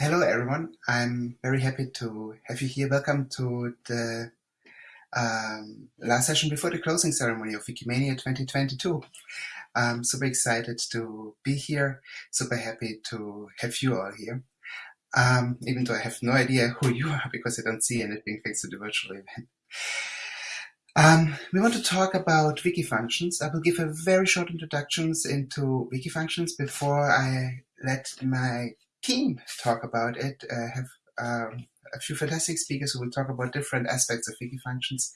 Hello, everyone. I'm very happy to have you here. Welcome to the um, last session before the closing ceremony of Wikimania 2022. I'm super excited to be here, super happy to have you all here. Um, even though I have no idea who you are because I don't see anything thanks to the virtual event. Um, we want to talk about wiki functions. I will give a very short introductions into wiki functions before I let my team talk about it. Uh, have um, a few fantastic speakers who will talk about different aspects of wiki functions,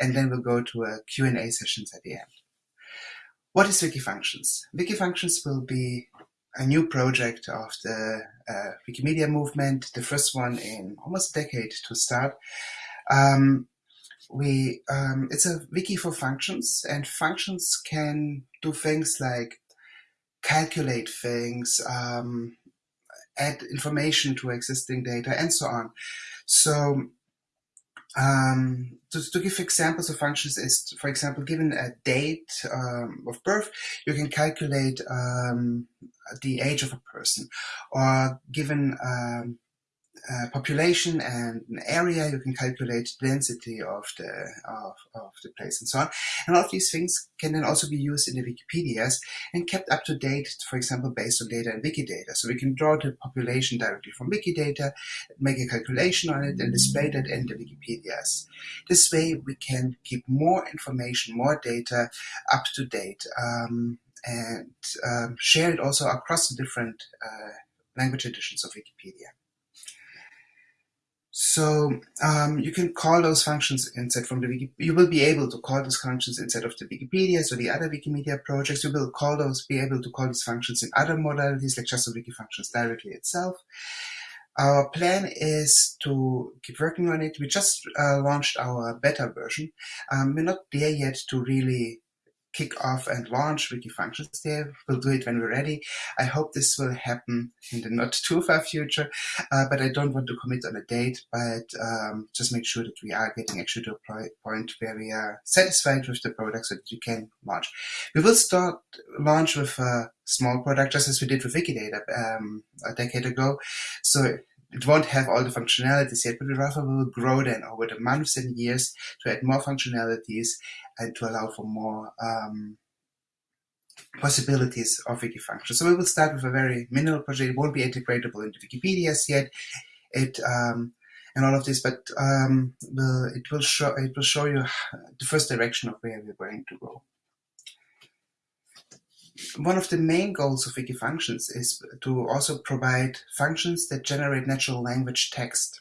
and then we'll go to a Q&A sessions at the end. What is wiki functions? Wiki functions will be a new project of the uh, Wikimedia movement, the first one in almost a decade to start. Um, we um, it's a wiki for functions, and functions can do things like calculate things, um, add information to existing data, and so on. So um, to, to, give examples of functions is, for example, given a date um, of birth, you can calculate um, the age of a person, or given um, uh, population and an area, you can calculate density of the of, of the place and so on. And all of these things can then also be used in the Wikipedias and kept up to date, for example, based on data in Wikidata. So we can draw the population directly from Wikidata, make a calculation on it, and display that in the Wikipedias. This way, we can keep more information, more data up to date, um, and um, share it also across the different uh, language editions of Wikipedia. So um, you can call those functions instead from the. You will be able to call those functions instead of the Wikipedia, so the other Wikimedia projects. You will call those, be able to call these functions in other modalities, like just the Wiki functions directly itself. Our plan is to keep working on it. We just uh, launched our beta version. Um, we're not there yet to really kick off and launch Wiki Functions there. We'll do it when we're ready. I hope this will happen in the not too far future, uh, but I don't want to commit on a date, but um, just make sure that we are getting actually to a point where we are satisfied with the product so that you can launch. We will start launch with a small product just as we did with Wikidata um, a decade ago. So it won't have all the functionalities yet, but rather will grow then over the months and years to add more functionalities and to allow for more um, possibilities of wiki functions. So we will start with a very minimal project. It won't be integratable into Wikipedias yet. It um, and all of this, but um, will, it will show it will show you the first direction of where we're going to go one of the main goals of Wikifunctions is to also provide functions that generate natural language text.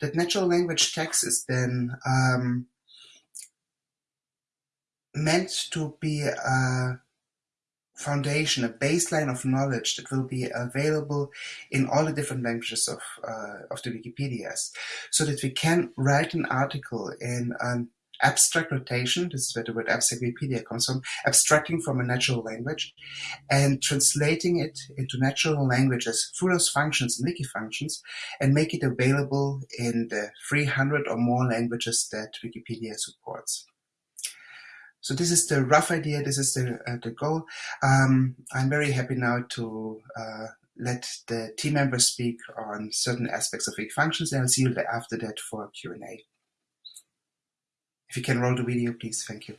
That natural language text is then um, meant to be a foundation, a baseline of knowledge that will be available in all the different languages of, uh, of the Wikipedias, so that we can write an article in an abstract notation, this is where the word abstract Wikipedia comes from, abstracting from a natural language and translating it into natural languages through those functions and wiki functions and make it available in the 300 or more languages that Wikipedia supports. So this is the rough idea, this is the, uh, the goal. Um, I'm very happy now to uh, let the team members speak on certain aspects of wiki functions and I'll see you after that for Q&A. If you can roll the video, please. Thank you.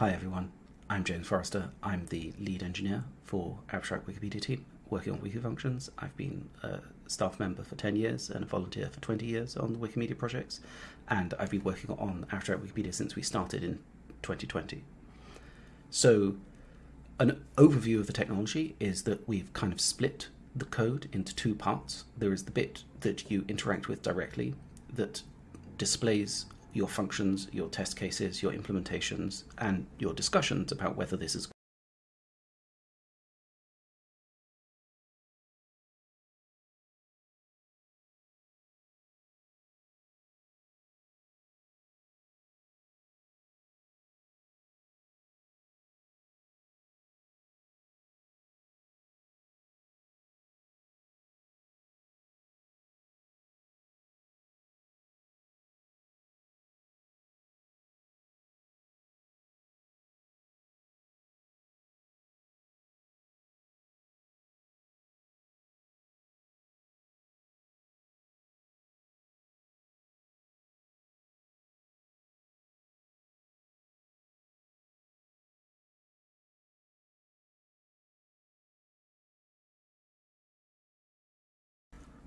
Hi everyone, I'm James Forrester. I'm the lead engineer for Abstract Wikipedia team working on wiki functions. I've been a staff member for 10 years and a volunteer for 20 years on the Wikimedia projects, and I've been working on Abstract Wikipedia since we started in 2020. So an overview of the technology is that we've kind of split the code into two parts. There is the bit that you interact with directly that displays your functions, your test cases, your implementations, and your discussions about whether this is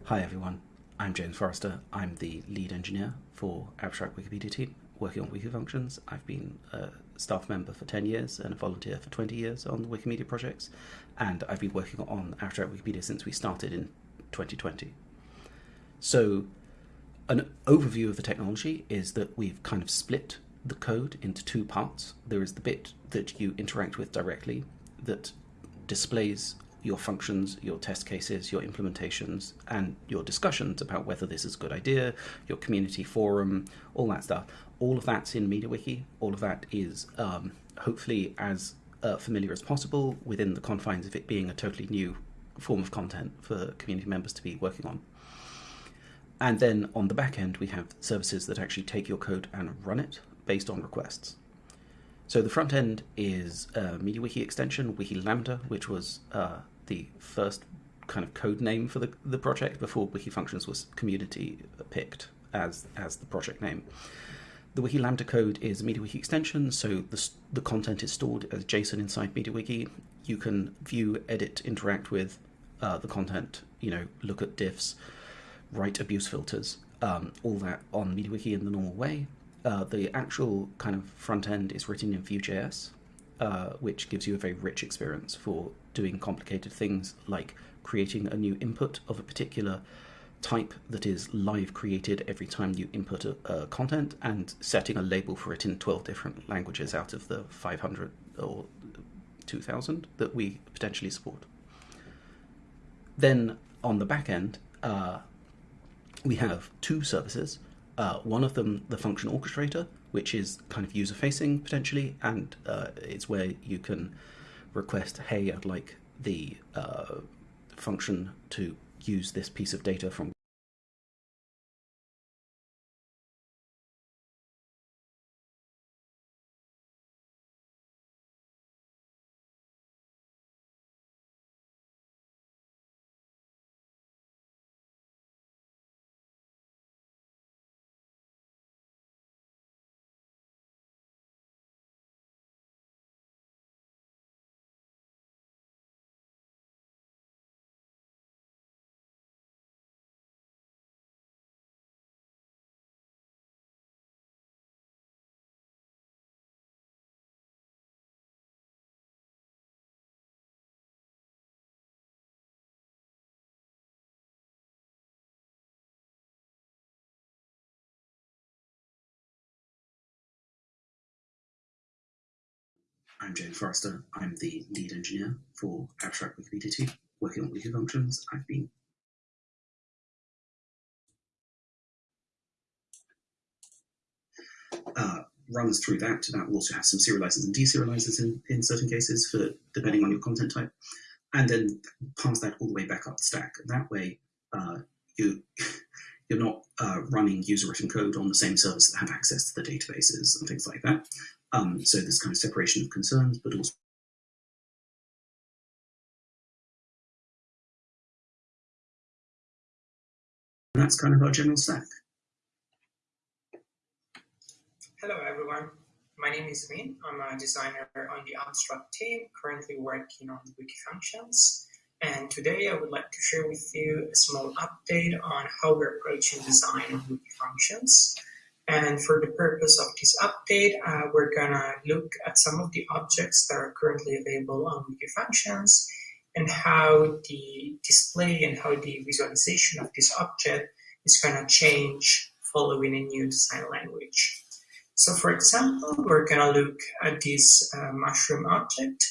Hi everyone, I'm James Forrester. I'm the lead engineer for Abstract Wikipedia team working on wiki functions. I've been a staff member for 10 years and a volunteer for 20 years on the Wikimedia projects, and I've been working on Abstract Wikipedia since we started in 2020. So an overview of the technology is that we've kind of split the code into two parts. There is the bit that you interact with directly that displays your functions, your test cases, your implementations, and your discussions about whether this is a good idea, your community forum, all that stuff. All of that's in MediaWiki. All of that is um, hopefully as uh, familiar as possible within the confines of it being a totally new form of content for community members to be working on. And then on the back end, we have services that actually take your code and run it based on requests. So the front end is a MediaWiki extension, Wiki Lambda, which was uh, the first kind of code name for the, the project before Wiki Functions was community picked as, as the project name. The Wiki Lambda code is a MediaWiki extension, so the, the content is stored as JSON inside MediaWiki. You can view, edit, interact with uh, the content, you know, look at diffs, write abuse filters, um, all that on MediaWiki in the normal way. Uh, the actual kind of front end is written in Vue.js, uh, which gives you a very rich experience for doing complicated things like creating a new input of a particular type that is live created every time you input a, a, content and setting a label for it in 12 different languages out of the 500 or 2000 that we potentially support. Then on the back end, uh, we have two services. Uh, one of them, the function orchestrator, which is kind of user facing potentially, and uh, it's where you can request, hey, I'd like the uh, function to use this piece of data from I'm James Forrester. I'm the lead engineer for Abstract Wikipedia team, working on wiki functions. I've been uh, runs through that. That will also have some serializers and deserializers in, in certain cases for depending on your content type, and then pass that all the way back up the stack. That way, uh, you you're not uh, running user written code on the same servers that have access to the databases and things like that. Um, so this kind of separation of concerns, but also that's kind of our general stack. Hello everyone, my name is Min. I'm a designer on the Abstract team, currently working on the Wiki Functions. And today I would like to share with you a small update on how we're approaching design of Wiki Functions. And for the purpose of this update, uh, we're gonna look at some of the objects that are currently available on Wiki Functions and how the display and how the visualization of this object is gonna change following a new design language. So for example, we're going to look at this uh, mushroom object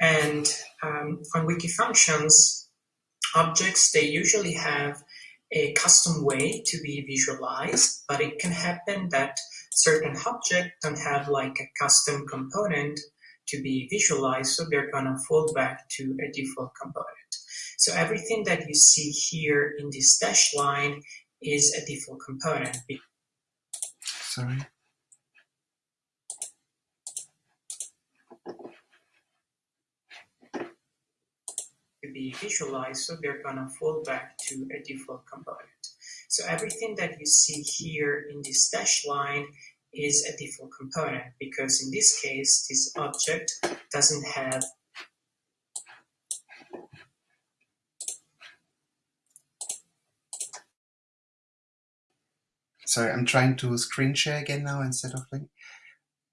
and um, on wiki functions, objects, they usually have a custom way to be visualized, but it can happen that certain objects don't have like a custom component to be visualized, so they're going to fall back to a default component. So everything that you see here in this dash line is a default component. Sorry. To be visualized, so they're gonna fall back to a default component. So everything that you see here in this dash line is a default component because in this case, this object doesn't have Sorry, I'm trying to screen share again now instead of link,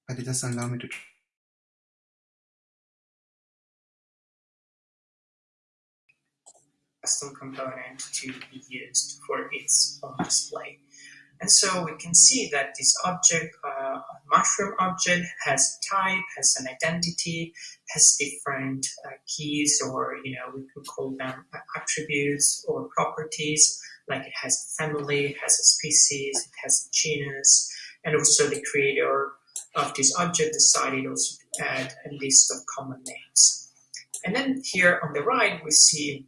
but it doesn't allow me to custom component to be used for its own display. And so we can see that this object, uh, mushroom object, has a type, has an identity, has different uh, keys, or you know we could call them attributes or properties. Like it has a family, it has a species, it has a genus, and also the creator of this object decided also to add a list of common names. And then here on the right we see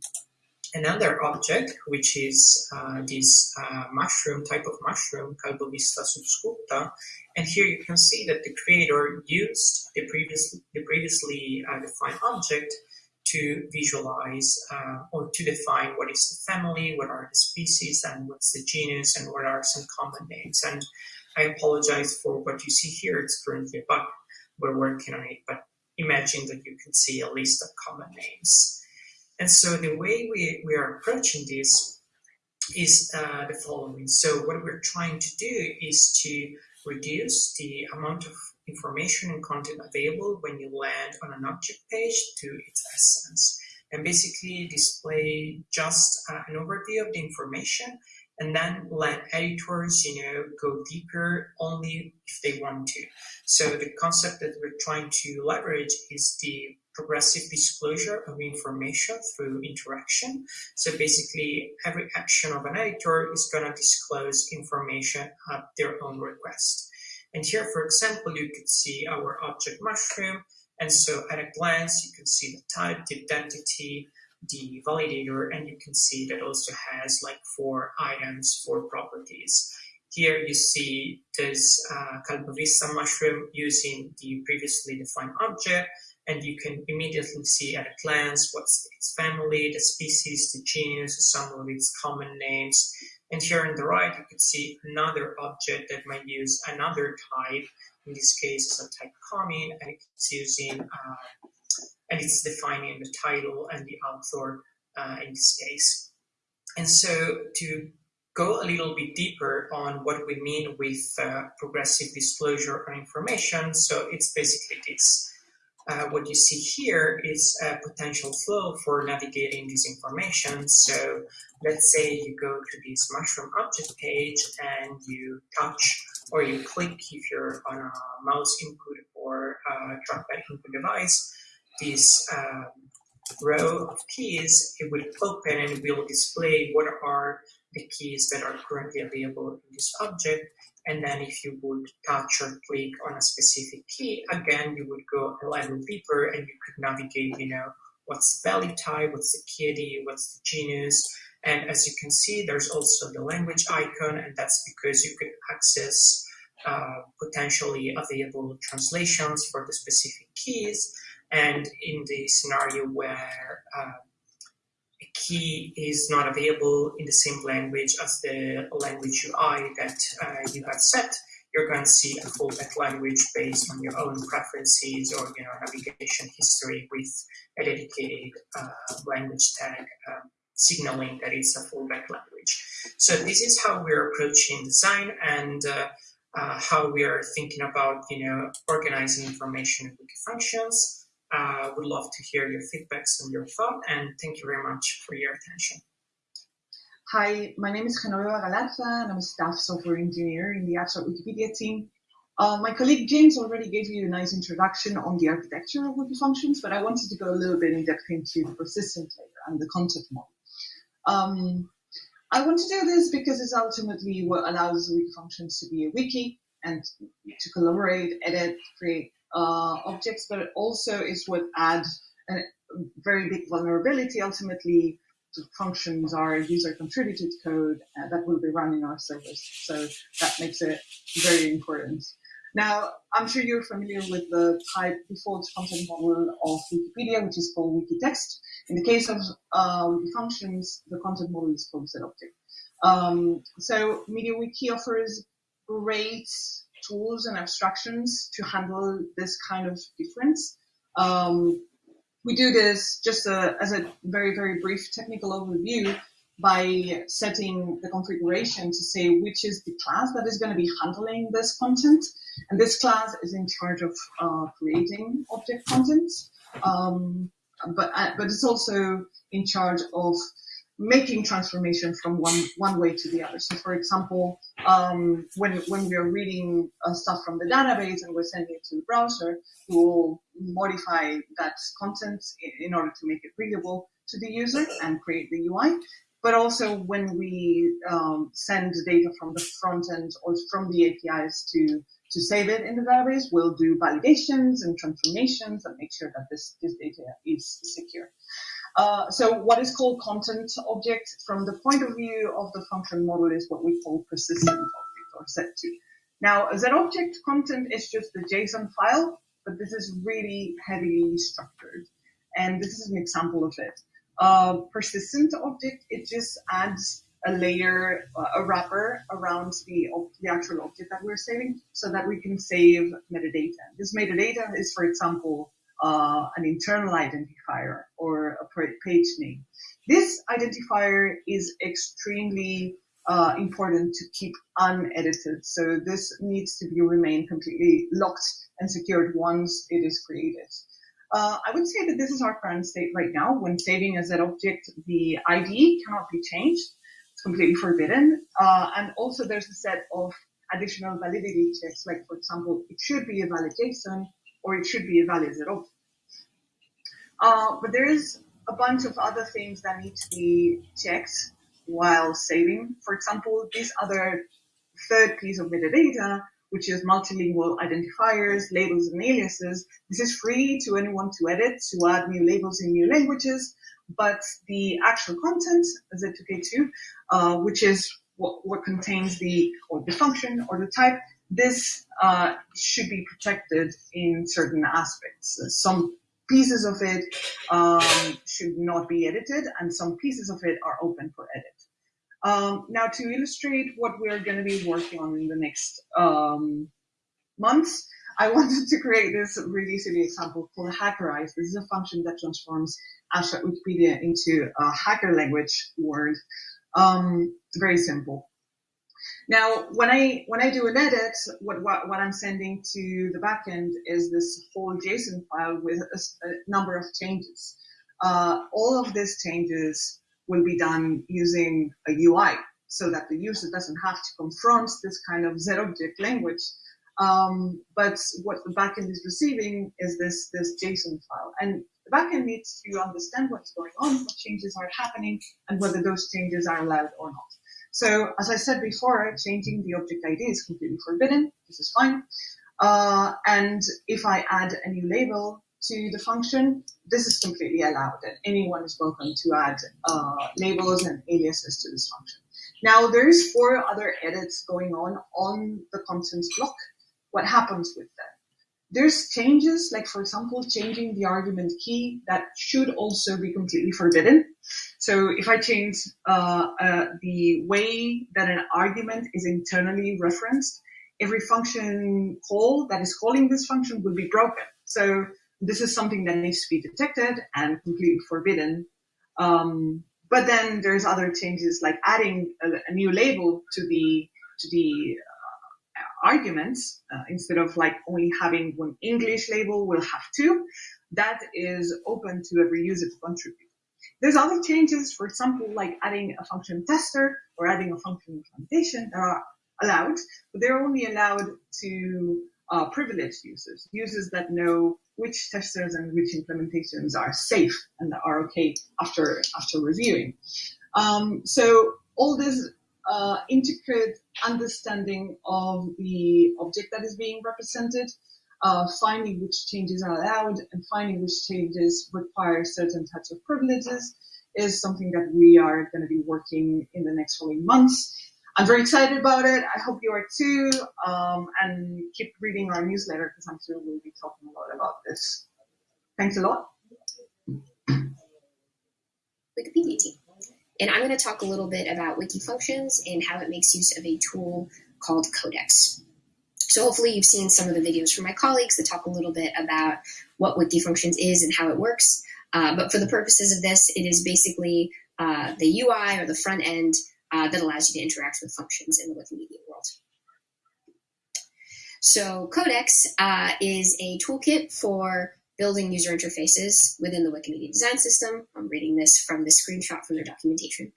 another object, which is uh, this uh, mushroom, type of mushroom, Calbovista subsculpta. And here you can see that the creator used the, previous, the previously uh, defined object to visualize uh, or to define what is the family, what are the species, and what's the genus, and what are some common names. And I apologize for what you see here. It's currently a bug. We're working on it, but imagine that you can see a list of common names. And so the way we, we are approaching this is uh, the following. So what we're trying to do is to reduce the amount of information and content available when you land on an object page to its essence and basically display just uh, an overview of the information and then let editors, you know, go deeper only if they want to. So the concept that we're trying to leverage is the progressive disclosure of information through interaction. So basically, every action of an editor is going to disclose information at their own request. And here, for example, you could see our object mushroom. And so at a glance, you can see the type, the identity, the validator, and you can see that also has like four items, four properties. Here you see this uh, mushroom using the previously defined object, and you can immediately see at a glance what's its family, the species, the genus, some of its common names. And here on the right, you can see another object that might use another type. In this case, it's a type common, and it's using uh, and it's defining the title and the author uh, in this case. And so to go a little bit deeper on what we mean with uh, progressive disclosure of information, so it's basically this. Uh, what you see here is a potential flow for navigating this information. So let's say you go to this mushroom object page and you touch or you click if you're on a mouse input or trackpad input device this um, row of keys, it will open and it will display what are the keys that are currently available in this object. And then if you would touch or click on a specific key, again, you would go a level deeper and you could navigate, you know, what's the value type, what's the ID, what's the genus. And as you can see, there's also the language icon, and that's because you could access uh, potentially available translations for the specific keys. And in the scenario where uh, key is not available in the same language as the language UI that uh, you have set, you're going to see a fallback language based on your own preferences or you know navigation history with a dedicated uh, language tag um, signaling that it's a fallback language. So this is how we're approaching design and uh, uh, how we are thinking about you know organizing information in wiki functions. Uh, would love to hear your feedbacks and your thought, and thank you very much for your attention. Hi, my name is Genoveva Galarza, and I'm a staff software engineer in the Abstract Wikipedia team. Uh, my colleague James already gave you a nice introduction on the architecture of wiki functions, but I wanted to go a little bit in depth into the persistent layer and the content model. Um, I want to do this because it's ultimately what allows wiki functions to be a wiki and to collaborate, edit, create objects, but also is what adds a very big vulnerability ultimately to functions are user contributed code uh, that will be running our service. So that makes it very important. Now, I'm sure you're familiar with the type default content model of Wikipedia, which is called Wikitext. In the case of um, functions, the content model is called ZObject. Um, so MediaWiki offers great tools and abstractions to handle this kind of difference. Um, we do this just uh, as a very, very brief technical overview by setting the configuration to say which is the class that is going to be handling this content. And this class is in charge of uh, creating object content, um, but, uh, but it's also in charge of making transformation from one, one way to the other. So for example, um, when, when we are reading uh, stuff from the database and we're sending it to the browser, we will modify that content in, in order to make it readable to the user and create the UI. But also when we um, send data from the front end or from the APIs to to save it in the database, we'll do validations and transformations and make sure that this, this data is secure. Uh, so what is called content object from the point of view of the function model is what we call persistent object or Z2. Now, a object content is just the JSON file, but this is really heavily structured. And this is an example of it. Uh, persistent object, it just adds a layer, uh, a wrapper around the, the actual object that we're saving so that we can save metadata. This metadata is, for example, uh, an internal identifier or a page name. This identifier is extremely uh, important to keep unedited. So this needs to be remain completely locked and secured once it is created. Uh, I would say that this is our current state right now. When saving as an object, the ID cannot be changed. It's completely forbidden. Uh, and also there's a set of additional validity checks, like for example, it should be a valid JSON or it should be a valid object. Uh, but there is a bunch of other things that need to be checked while saving. For example, this other third piece of metadata, which is multilingual identifiers, labels, and aliases. This is free to anyone to edit, to add new labels in new languages, but the actual content, Z2K2, uh, which is what, what, contains the, or the function or the type, this uh, should be protected in certain aspects. Some pieces of it um, should not be edited, and some pieces of it are open for edit. Um, now, to illustrate what we're going to be working on in the next um, months, I wanted to create this really silly example called Hackerize. This is a function that transforms abstract Wikipedia into a hacker language word. Um, it's very simple. Now, when I when I do an edit, what, what, what I'm sending to the backend is this whole JSON file with a, a number of changes. Uh, all of these changes will be done using a UI, so that the user doesn't have to confront this kind of Z-object language. Um, but what the backend is receiving is this this JSON file, and the backend needs to understand what's going on, what changes are happening, and whether those changes are allowed or not. So as I said before, changing the object ID is completely forbidden. This is fine. Uh, and if I add a new label to the function, this is completely allowed and anyone is welcome to add uh, labels and aliases to this function. Now there's four other edits going on on the contents block. What happens with them? There's changes, like for example, changing the argument key that should also be completely forbidden. So if I change uh, uh, the way that an argument is internally referenced, every function call that is calling this function will be broken. So this is something that needs to be detected and completely forbidden. Um, but then there's other changes like adding a, a new label to the to the arguments uh, instead of like only having one English label, we'll have two. That is open to every user to contribute. There's other changes, for example, like adding a function tester or adding a function implementation that are allowed, but they're only allowed to uh, privileged users, users that know which testers and which implementations are safe and are okay after after reviewing. Um, so all this uh, intricate understanding of the object that is being represented, uh, finding which changes are allowed, and finding which changes require certain types of privileges is something that we are going to be working in the next following months. I'm very excited about it. I hope you are too. Um, and keep reading our newsletter because I'm sure we'll be talking a lot about this. Thanks a lot. Wikipedia team. And I'm going to talk a little bit about wiki functions and how it makes use of a tool called Codex. So hopefully you've seen some of the videos from my colleagues that talk a little bit about what wiki functions is and how it works. Uh, but for the purposes of this, it is basically uh, the UI or the front end uh, that allows you to interact with functions in the Wikimedia world. So Codex uh, is a toolkit for building user interfaces within the Wikimedia design system. I'm reading this from the screenshot from their documentation.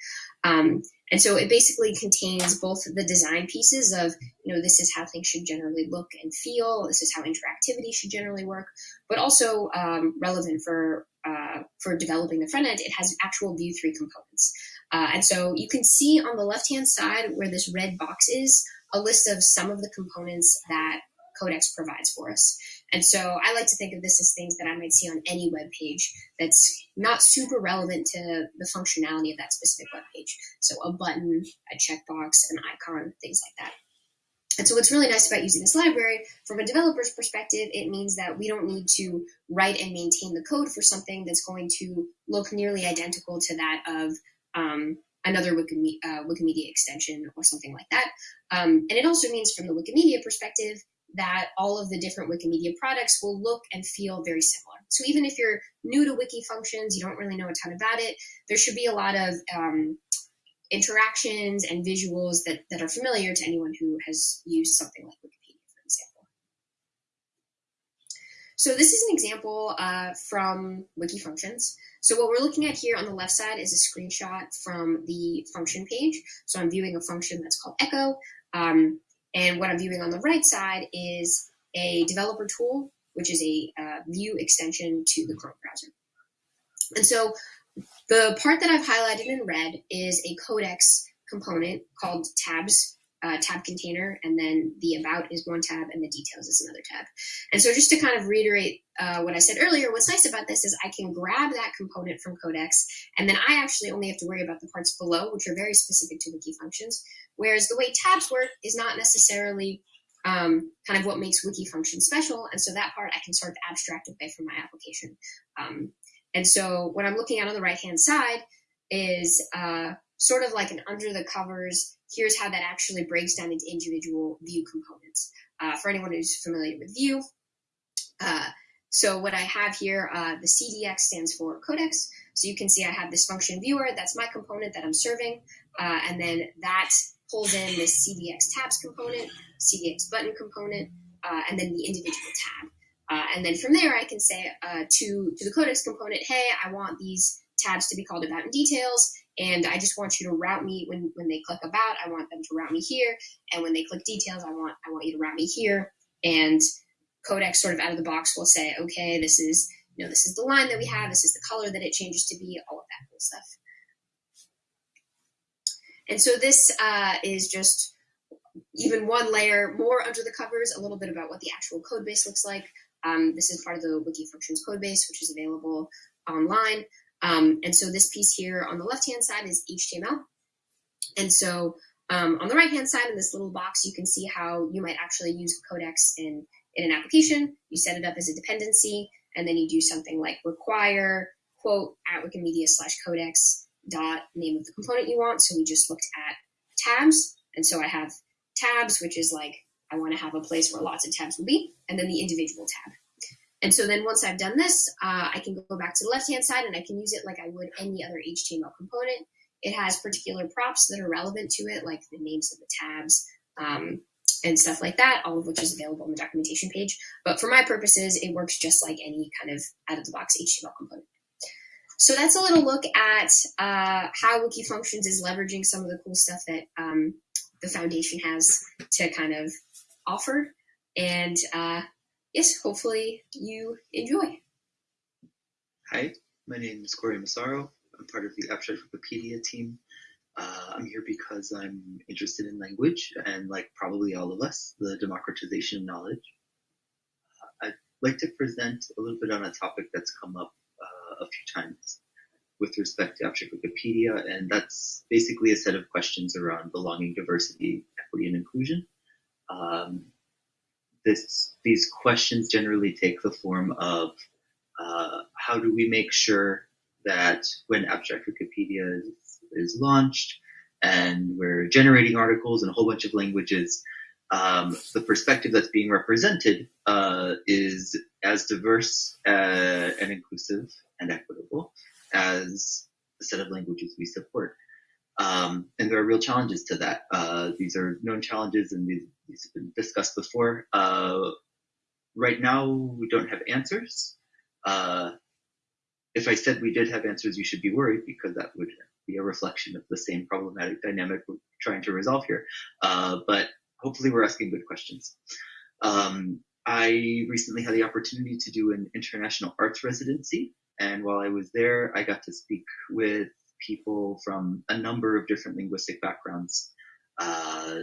Um, and so it basically contains both the design pieces of, you know, this is how things should generally look and feel, this is how interactivity should generally work, but also um, relevant for, uh, for developing the front end, it has actual Vue 3 components. Uh, and so you can see on the left-hand side where this red box is, a list of some of the components that Codex provides for us. And so I like to think of this as things that I might see on any web page that's not super relevant to the functionality of that specific web page. So a button, a checkbox, an icon, things like that. And so what's really nice about using this library, from a developer's perspective, it means that we don't need to write and maintain the code for something that's going to look nearly identical to that of um, another Wikimedia, uh, Wikimedia, extension or something like that. Um, and it also means from the Wikimedia perspective that all of the different Wikimedia products will look and feel very similar. So even if you're new to wiki functions, you don't really know a ton about it, there should be a lot of um, interactions and visuals that, that are familiar to anyone who has used something like Wikipedia, for example. So this is an example uh, from wiki functions. So what we're looking at here on the left side is a screenshot from the function page. So I'm viewing a function that's called echo. Um, and what I'm viewing on the right side is a developer tool, which is a uh, Vue extension to the Chrome browser. And so the part that I've highlighted in red is a codex component called tabs uh, tab container, and then the about is one tab, and the details is another tab. And so just to kind of reiterate uh, what I said earlier, what's nice about this is I can grab that component from Codex, and then I actually only have to worry about the parts below, which are very specific to wiki functions. Whereas the way tabs work is not necessarily um, kind of what makes wiki functions special, and so that part I can sort of abstract away from my application. Um, and so what I'm looking at on the right-hand side is uh, sort of like an under the covers, here's how that actually breaks down into individual Vue components. Uh, for anyone who's familiar with Vue, uh, so what I have here, uh, the CDX stands for codex. So you can see I have this function viewer, that's my component that I'm serving, uh, and then that pulls in this CDX tabs component, CDX button component, uh, and then the individual tab. Uh, and then from there, I can say to, to the codex component, hey, I want these tabs to be called about in details, and I just want you to route me when, when they click about, I want them to route me here. And when they click details, I want I want you to route me here. And Codex sort of out of the box will say, okay, this is you know, this is the line that we have, this is the color that it changes to be, all of that cool stuff. And so this uh, is just even one layer more under the covers, a little bit about what the actual code base looks like. Um, this is part of the Wiki Functions code base, which is available online. Um, and so this piece here on the left-hand side is HTML. And so um, on the right-hand side in this little box, you can see how you might actually use Codex in, in an application. You set it up as a dependency, and then you do something like require quote at Wikimedia slash codex dot name of the component you want. So we just looked at tabs. And so I have tabs, which is like I want to have a place where lots of tabs will be, and then the individual tab. And so then once I've done this, uh, I can go back to the left-hand side and I can use it like I would any other HTML component. It has particular props that are relevant to it, like the names of the tabs um, and stuff like that, all of which is available on the documentation page. But for my purposes, it works just like any kind of out-of-the-box HTML component. So that's a little look at uh, how Wiki Functions is leveraging some of the cool stuff that um, the foundation has to kind of offer. And uh, yes, hopefully you enjoy. Hi, my name is Corey Massaro. I'm part of the Abstract Wikipedia team. Uh, I'm here because I'm interested in language and, like probably all of us, the democratization of knowledge. Uh, I'd like to present a little bit on a topic that's come up uh, a few times with respect to Abstract Wikipedia, and that's basically a set of questions around belonging, diversity, equity, and inclusion. Um, this, these questions generally take the form of uh, how do we make sure that when Abstract Wikipedia is, is, launched and we're generating articles in a whole bunch of languages, um, the perspective that's being represented uh, is as diverse uh, and inclusive and equitable as the set of languages we support. Um, and there are real challenges to that. Uh, these are known challenges and these, these have been discussed before. Uh, right now, we don't have answers. Uh, if I said we did have answers, you should be worried because that would be a reflection of the same problematic dynamic we're trying to resolve here. Uh, but hopefully we're asking good questions. Um, I recently had the opportunity to do an international arts residency and while I was there, I got to speak with people from a number of different linguistic backgrounds. Uh,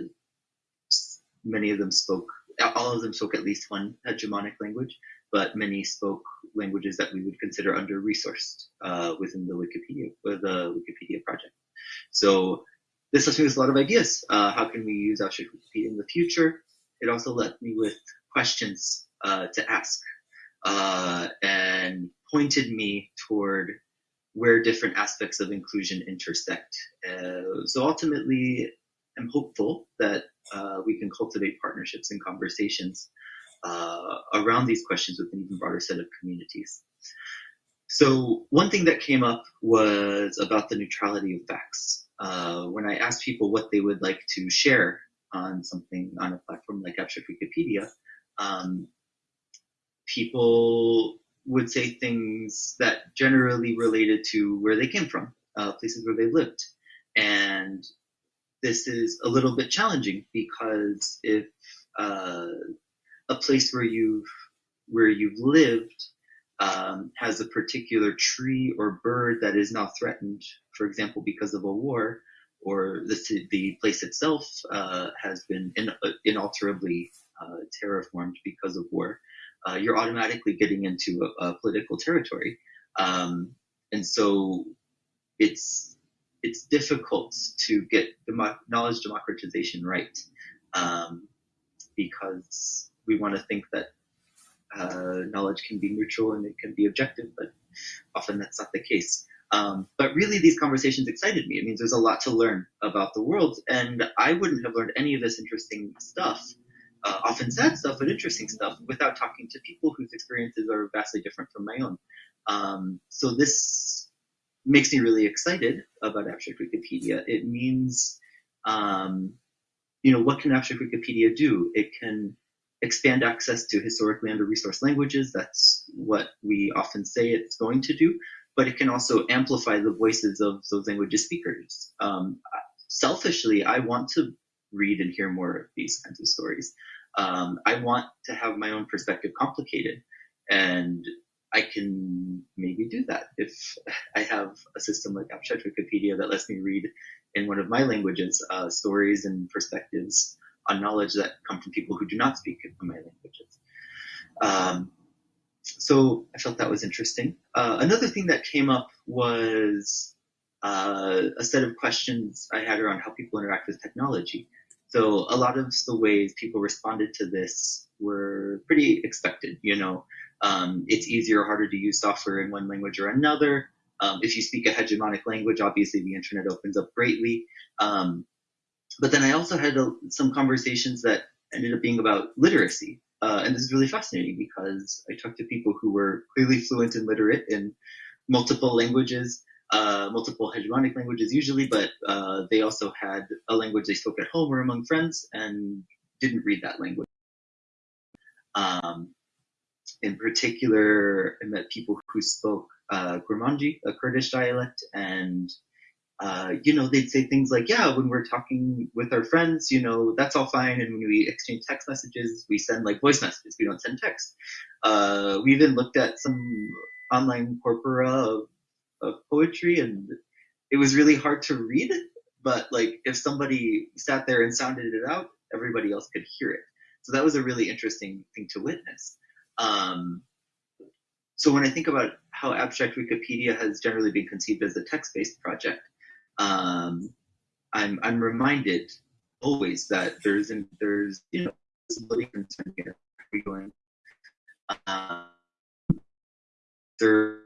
many of them spoke, all of them spoke at least one hegemonic language, but many spoke languages that we would consider under-resourced uh, within the Wikipedia, the Wikipedia project. So this left me with a lot of ideas. Uh, how can we use Abstract Wikipedia in the future? It also left me with questions uh, to ask uh, and pointed me toward where different aspects of inclusion intersect. Uh, so ultimately, I'm hopeful that uh, we can cultivate partnerships and conversations uh, around these questions with an even broader set of communities. So one thing that came up was about the neutrality of facts. Uh, when I asked people what they would like to share on something on a platform like Abstract Wikipedia, um, people would say things that generally related to where they came from, uh, places where they lived. And this is a little bit challenging because if uh, a place where you've where you've lived um, has a particular tree or bird that is now threatened, for example, because of a war, or the, the place itself uh, has been in, inalterably uh, terraformed because of war, uh, you're automatically getting into a, a political territory. Um, and so it's it's difficult to get demo- knowledge democratization right um, because we want to think that uh, knowledge can be neutral and it can be objective, but often that's not the case. Um, but really, these conversations excited me. It means there's a lot to learn about the world, and I wouldn't have learned any of this interesting stuff uh, often sad stuff, but interesting stuff without talking to people whose experiences are vastly different from my own. Um, so this makes me really excited about Abstract Wikipedia. It means, um, you know, what can Abstract Wikipedia do? It can expand access to historically under-resourced languages. That's what we often say it's going to do. But it can also amplify the voices of those languages speakers. Um, selfishly, I want to read and hear more of these kinds of stories. Um, I want to have my own perspective complicated, and I can maybe do that if I have a system like Abstract Wikipedia that lets me read in one of my languages uh, stories and perspectives on knowledge that come from people who do not speak my languages. Um, so I felt that was interesting. Uh, another thing that came up was uh, a set of questions I had around how people interact with technology. So a lot of the ways people responded to this were pretty expected. You know, um, it's easier or harder to use software in one language or another. Um, if you speak a hegemonic language, obviously the internet opens up greatly. Um, but then I also had a, some conversations that ended up being about literacy. Uh, and this is really fascinating because I talked to people who were clearly fluent and literate in multiple languages, uh, multiple hegemonic languages usually, but uh, they also had a language they spoke at home or among friends and didn't read that language. Um, in particular, I met people who spoke uh, Kurmanji, a Kurdish dialect, and uh, you know, they'd say things like, yeah, when we're talking with our friends, you know, that's all fine. And when we exchange text messages, we send like voice messages. We don't send text. Uh, we even looked at some online corpora of, of poetry and it was really hard to read. It, but like if somebody sat there and sounded it out, everybody else could hear it. So that was a really interesting thing to witness. Um, so when I think about how abstract Wikipedia has generally been conceived as a text-based project, um, I'm I'm reminded always that there's an, there's you know disability concern here. Are we going? There.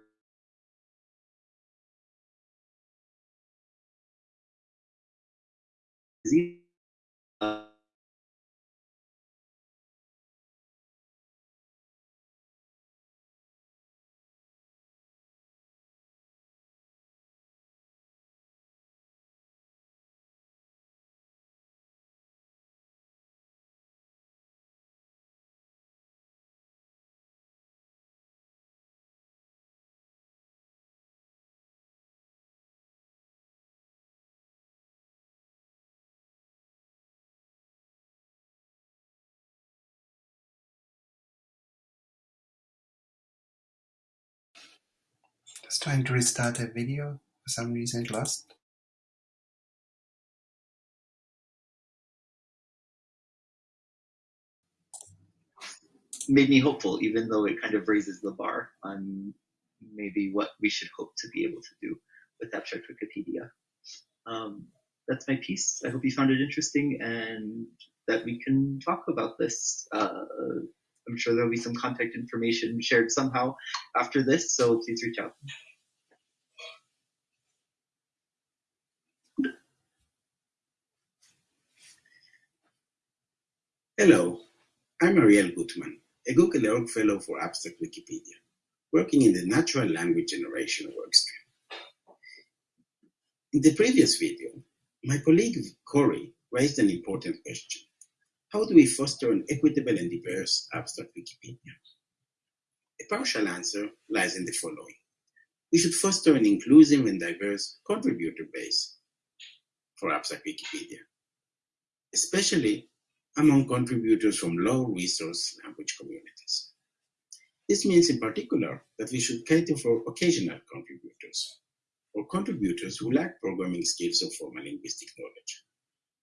Uh, Just trying to restart a video. For some reason it lost. made me hopeful, even though it kind of raises the bar on maybe what we should hope to be able to do with abstract Wikipedia. Um, that's my piece. I hope you found it interesting and that we can talk about this. Uh, I'm sure there'll be some contact information shared somehow after this, so please reach out. Hello, I'm Ariel Gutman, a Google Org Fellow for Abstract Wikipedia, working in the Natural Language Generation workstream. In the previous video, my colleague Corey raised an important question. How do we foster an equitable and diverse abstract Wikipedia? A partial answer lies in the following. We should foster an inclusive and diverse contributor base for abstract Wikipedia, especially among contributors from low-resource language communities. This means in particular that we should cater for occasional contributors, or contributors who lack programming skills or formal linguistic knowledge.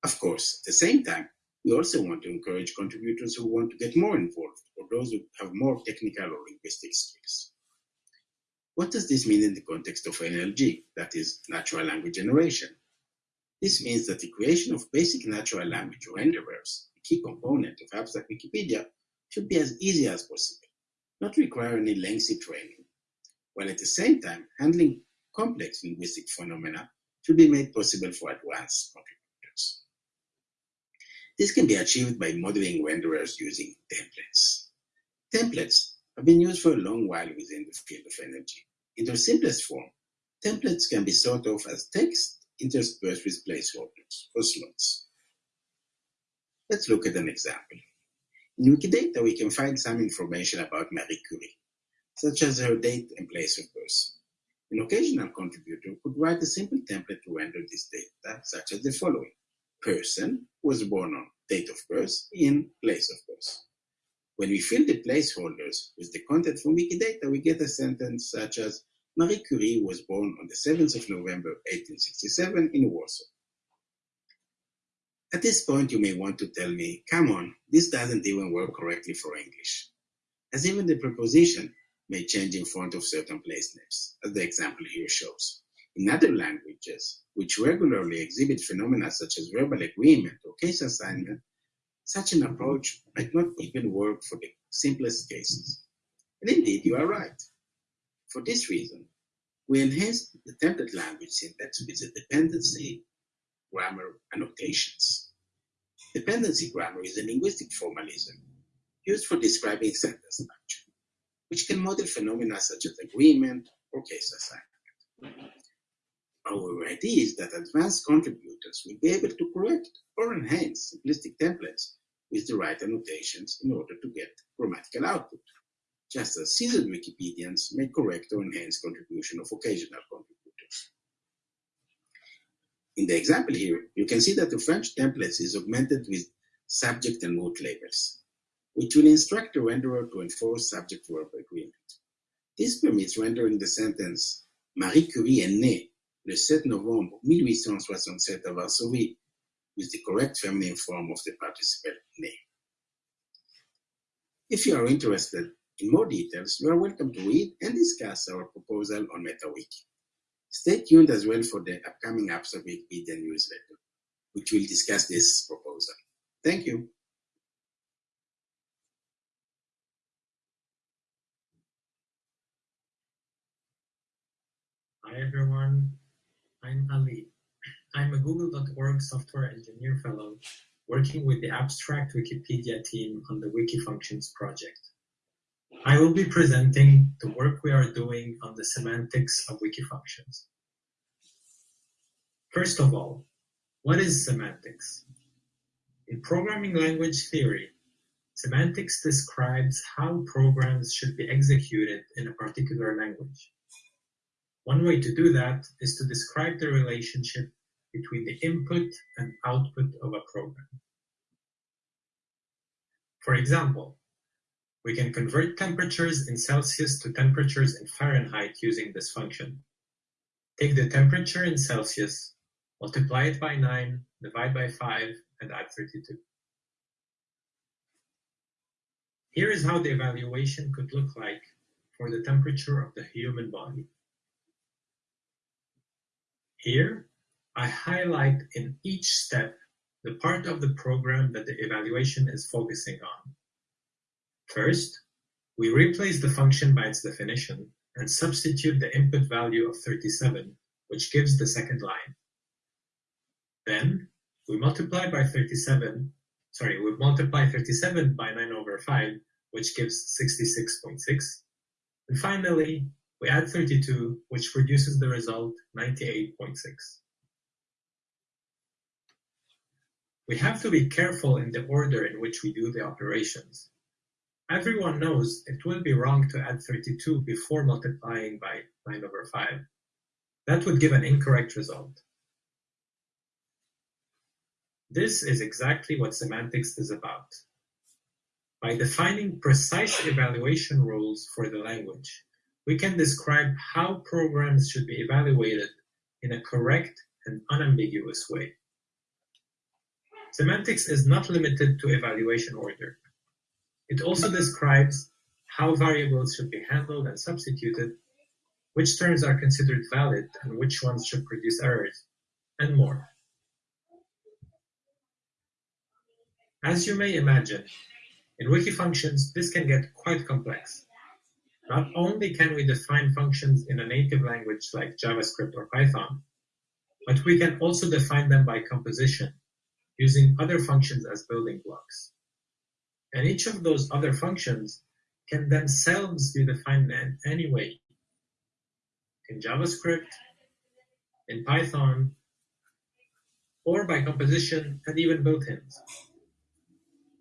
Of course, at the same time, we also want to encourage contributors who want to get more involved, or those who have more technical or linguistic skills. What does this mean in the context of NLG, that is, natural language generation? This means that the creation of basic natural language renderers a key component of abstract Wikipedia should be as easy as possible, not require any lengthy training, while at the same time handling complex linguistic phenomena should be made possible for advanced contributors. This can be achieved by modeling renderers using templates. Templates have been used for a long while within the field of NLG. In their simplest form, templates can be thought of as text interspersed with placeholders or slots. Let's look at an example. In Wikidata, we can find some information about Marie Curie, such as her date and place of birth. An occasional contributor could write a simple template to render this data, such as the following. Person was born on date of birth in place of birth. When we fill the placeholders with the content from Wikidata, we get a sentence such as Marie Curie was born on the 7th of November 1867 in Warsaw. At this point, you may want to tell me, come on, this doesn't even work correctly for English, as even the preposition may change in front of certain place names, as the example here shows. In other languages, which regularly exhibit phenomena such as verbal agreement or case assignment, such an approach might not even work for the simplest cases. And indeed, you are right. For this reason, we enhanced the template language syntax with a dependency grammar annotations. Dependency grammar is a linguistic formalism used for describing sentence structure, which can model phenomena such as agreement or case assignment. Our idea is that advanced contributors will be able to correct or enhance simplistic templates with the right annotations in order to get grammatical output, just as seasoned Wikipedians may correct or enhance contribution of occasional contributors. In the example here, you can see that the French templates is augmented with subject and mood labels, which will instruct the renderer to enforce subject-verb agreement. This permits rendering the sentence Marie Curie est née le 7 novembre 1867 à Varsovie with the correct feminine form of the participle name. If you are interested in more details, you are welcome to read and discuss our proposal on MetaWiki. Stay tuned as well for the upcoming Abstract Wikipedia newsletter, which will discuss this proposal. Thank you. Hi everyone, I'm Ali. I'm a Google.org software engineer fellow working with the Abstract Wikipedia team on the Wikifunctions project. I will be presenting the work we are doing on the semantics of Wikifunctions. First of all, what is semantics? In programming language theory, semantics describes how programs should be executed in a particular language. One way to do that is to describe the relationship between the input and output of a program. For example, we can convert temperatures in Celsius to temperatures in Fahrenheit using this function. Take the temperature in Celsius, multiply it by 9, divide by 5, and add 32. Here is how the evaluation could look like for the temperature of the human body. Here, I highlight in each step the part of the program that the evaluation is focusing on. First, we replace the function by its definition and substitute the input value of 37, which gives the second line. Then, we multiply by 37, sorry, we multiply 37 by 9 over 5, which gives 66.6. And finally, we add 32, which produces the result 98.6. We have to be careful in the order in which we do the operations. Everyone knows it will be wrong to add 32 before multiplying by 9 over 5. That would give an incorrect result. This is exactly what semantics is about. By defining precise evaluation rules for the language, we can describe how programs should be evaluated in a correct and unambiguous way. Semantics is not limited to evaluation order. It also describes how variables should be handled and substituted, which terms are considered valid and which ones should produce errors, and more. As you may imagine, in Wikifunctions this can get quite complex. Not only can we define functions in a native language like JavaScript or Python, but we can also define them by composition, using other functions as building blocks. And each of those other functions can themselves be defined in any way. In JavaScript, in Python, or by composition and even built-ins.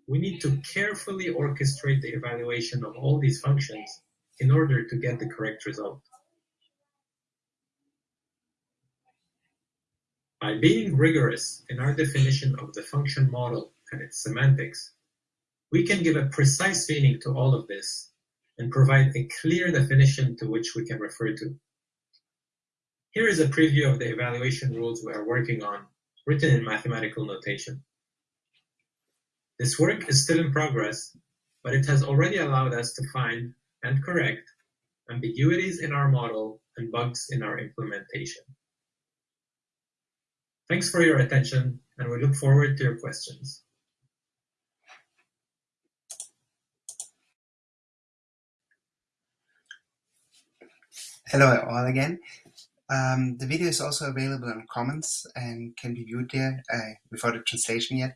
We need to carefully orchestrate the evaluation of all these functions in order to get the correct result. By being rigorous in our definition of the function model and its semantics, we can give a precise meaning to all of this and provide a clear definition to which we can refer to. Here is a preview of the evaluation rules we are working on, written in mathematical notation. This work is still in progress, but it has already allowed us to find and correct ambiguities in our model and bugs in our implementation. Thanks for your attention, and we look forward to your questions. Hello all again. Um, the video is also available in Commons and can be viewed there uh, without a translation yet.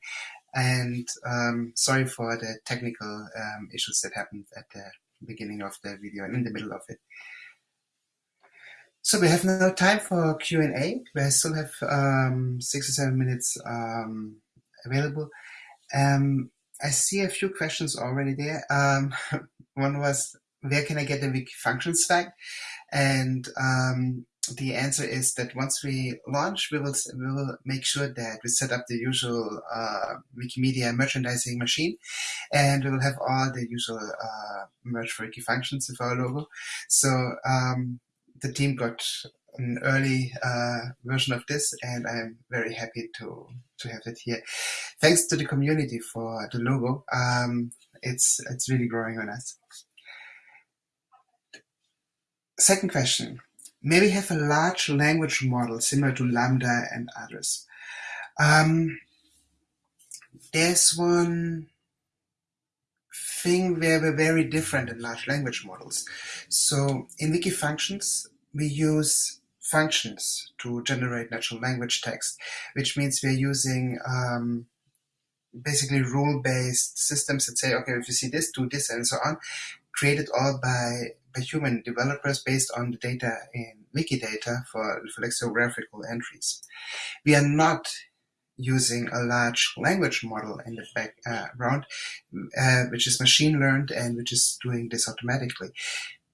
And um, sorry for the technical um, issues that happened at the beginning of the video and in the middle of it. So we have no time for Q&A. We still have um, six or seven minutes um, available. Um, I see a few questions already there. Um, one was, where can I get the wiki functions flag? And um, the answer is that once we launch, we will we will make sure that we set up the usual uh, Wikimedia merchandising machine, and we will have all the usual uh, merch for wiki functions with our logo. So um, the team got an early uh, version of this, and I'm very happy to to have it here. Thanks to the community for the logo. Um, it's it's really growing on us. Second question maybe have a large language model similar to LaMDA and others. Um, there's one thing where we're very different in large language models. So in Wiki functions, we use functions to generate natural language text, which means we're using um, basically rule-based systems that say, okay, if you see this, do this, and so on, created all by by human developers based on the data in Wikidata for, lexicographical entries. We are not using a large language model in the background, uh, which is machine learned and which is doing this automatically.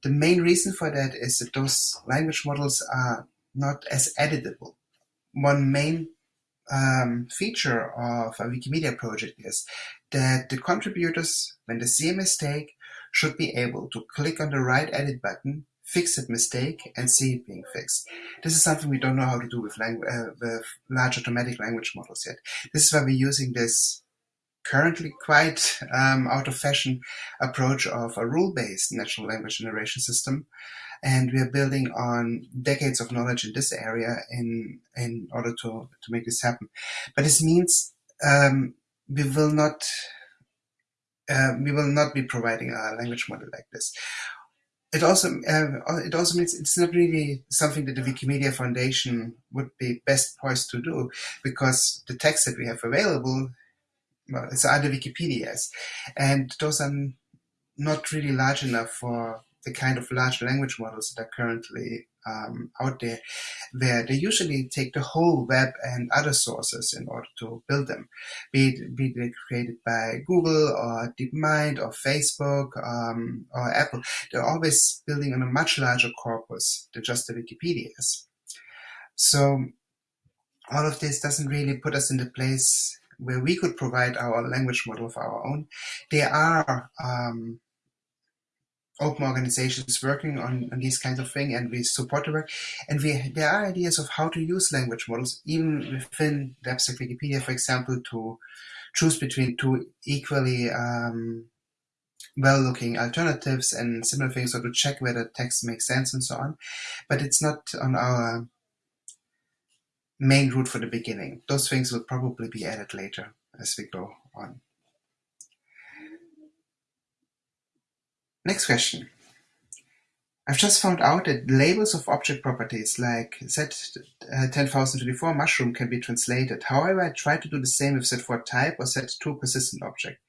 The main reason for that is that those language models are not as editable. One main um, feature of a Wikimedia project is that the contributors, when they see a mistake, should be able to click on the right edit button, fix that mistake, and see it being fixed. This is something we don't know how to do with, uh, with large automatic language models yet. This is why we're using this currently quite um, out of fashion approach of a rule-based natural language generation system. And we are building on decades of knowledge in this area in, in order to, to make this happen. But this means um, we will not uh, we will not be providing a language model like this. It also uh, it also means it's not really something that the Wikimedia Foundation would be best poised to do because the text that we have available, well, it's other Wikipedias, and those are not really large enough for the kind of large language models that are currently um, out there, where they usually take the whole web and other sources in order to build them, be it, be they created by Google or DeepMind or Facebook um, or Apple. They're always building on a much larger corpus than just the Wikipedias. So all of this doesn't really put us in the place where we could provide our language model of our own. There are um, open organizations working on, on these kinds of things and we support the work. And we there are ideas of how to use language models, even within the Wikipedia, for example, to choose between two equally um, well-looking alternatives and similar things, or to check whether text makes sense and so on. But it's not on our main route for the beginning. Those things will probably be added later as we go on. Next question. I've just found out that labels of object properties like Z10024 uh, mushroom can be translated. However, I tried to do the same with Z4 type or Z2 persistent object.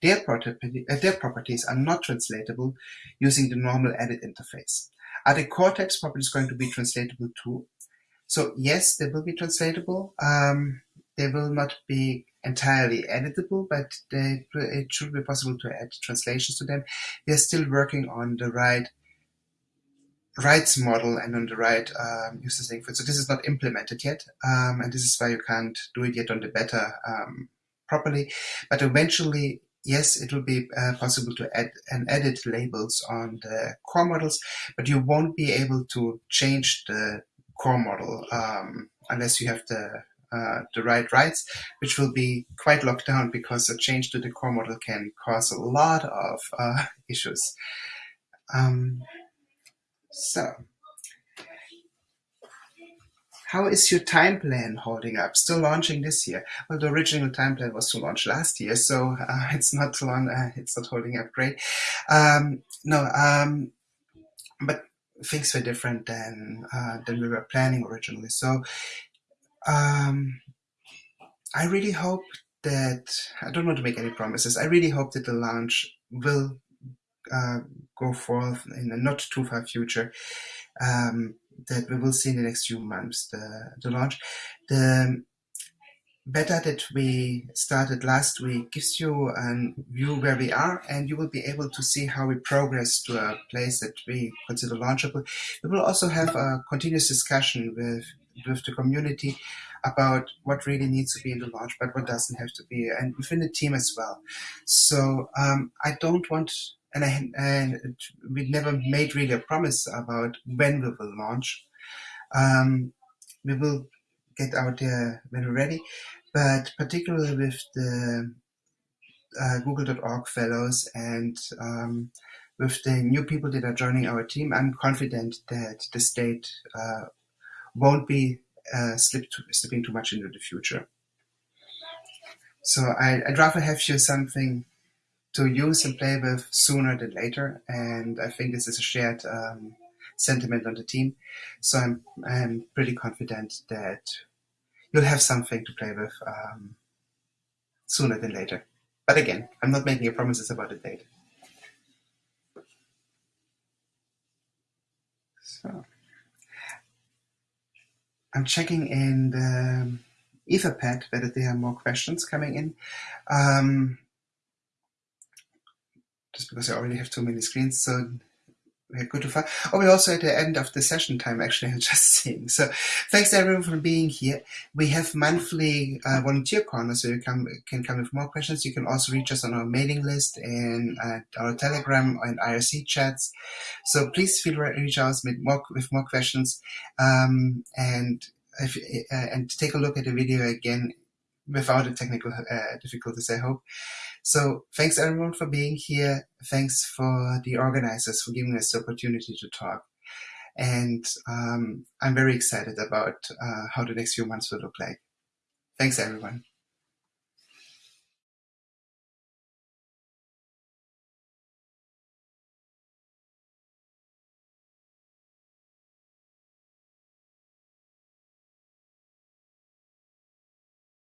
Their, uh, their properties are not translatable using the normal edit interface. Are the core text properties going to be translatable too? So yes, they will be translatable. Um, they will not be entirely editable, but they, it should be possible to add translations to them. We are still working on the right rights model and on the right um, user saying So this is not implemented yet, um, and this is why you can't do it yet on the beta um, properly. But eventually, yes, it will be uh, possible to add and edit labels on the core models, but you won't be able to change the core model um, unless you have the the right rights, which will be quite locked down because a change to the core model can cause a lot of uh, issues. Um, so, how is your time plan holding up? Still launching this year? Well, the original time plan was to launch last year, so uh, it's not long. Uh, it's not holding up great. Um, no, um, but things were different than uh, than we were planning originally. So um, I really hope that I don't want to make any promises. I really hope that the launch will uh, go forth in the not too far future. Um, that we will see in the next few months the, the launch. The beta that we started last week gives you a view where we are and you will be able to see how we progress to a place that we consider launchable. We will also have a continuous discussion with, with the community about what really needs to be in the launch, but what doesn't have to be, and within the team as well. So um, I don't want, and, I, and we never made really a promise about when we will launch. Um, we will get out there when we're ready, but particularly with the uh, Google.org fellows and um, with the new people that are joining our team, I'm confident that the state uh, won't be uh, slip to, slipping too much into the future. So I, would rather have you something to use and play with sooner than later, and I think this is a shared um, sentiment on the team. So I'm I'm pretty confident that you'll have something to play with um, sooner than later. But again, I'm not making promises about the date. So I'm checking in the Etherpad whether there are more questions coming in. Um, just because I already have too many screens, so good to find. Oh, we're also at the end of the session time, actually, I'm just seeing. So thanks everyone for being here. We have monthly uh, volunteer corners, so you come, can come with more questions. You can also reach us on our mailing list and uh, our Telegram and IRC chats. So please feel free to reach out with more, with more questions. Um, and if, uh, and take a look at the video again without the technical uh, difficulties, I hope. So thanks everyone for being here. Thanks for the organizers for giving us the opportunity to talk. And um, I'm very excited about uh, how the next few months will look like. Thanks everyone.